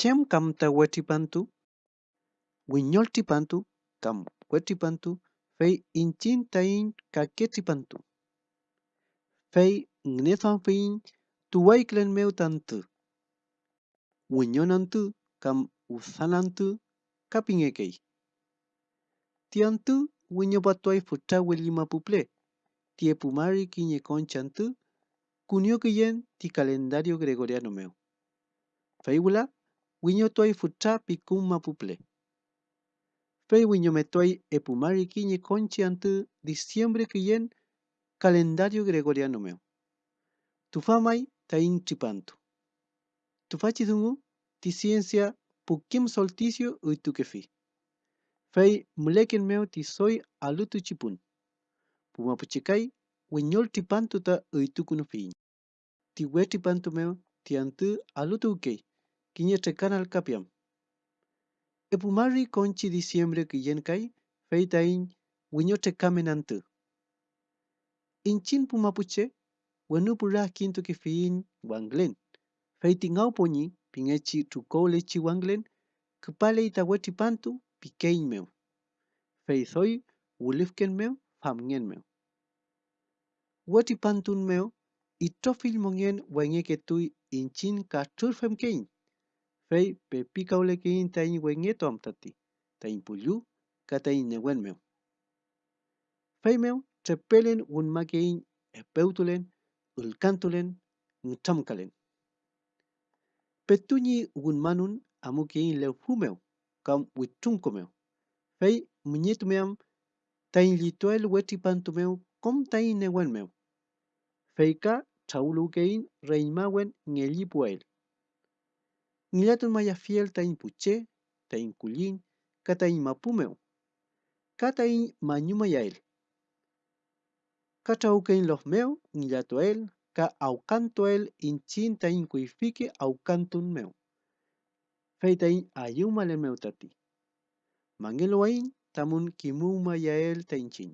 chem kam ta wetipantu, wiñoltipantu, kam wetipantu, fei inchin tain kaketipantu. Fei ngnethon fein tuwaiklen meu tantu. Wiñonantu, kam usanantu, kapingekei. Tiantu, wiñopatuay futa wilima puple. Tie pumari kiñe conchantu, kunio kiyen ti calendario gregoriano meu. Wiñotoy futrapi cum mapuple. Pei wiñometoy epumari quiñe conchi ante diciembre quiyen calendario gregoriano meu. Tufamai tain tripanto. Tufachidungu ti ciencia puquem solticio y tuquefi. Fei mleken meo ti soy alutu chipun. Pumapuchicai wiñol tripanto ta y tucunufiñ. Ti we tripanto meu ti ante alutu ukei. Kiñe canal kapiam. Epumari conchi diciembre kiyen kai, fei tain wiñote kamenantu. Inchin pumapuche, wenu pura kintu ki fiin wanglen. Fei tingau poni, pingechi tukolechi wanglen, kepale itaweti pantu, pikein meu. Fei soy, wulifken meu, famngen meu. Wati pantun meu, itofil mongen wenge ketui inchin ka turfem kein. Fei pe picaule que inta in wengeto amtati, ta impullu, kata in newenmeu. Feimeu, trepelen un makein epeutulen, ulcantulen, nchamcalen. Petuñi un manun amukein leuhumeu, cam huichuncomeu. Fei muñetumeam, tain lituel huetipantumeu, com tain newenmeu. Feica, chaulukein reinmawen ngelipuel. Nilatun mayas fiel tain culin, katain mapumeu, katain mañumaya'el. Catauquén losmeu nilatuael ca aucantoel inchin tain cuifique aucantunmeu, feitain ayumalemeu tati, mangueloain tamun quimumaya'el taichin.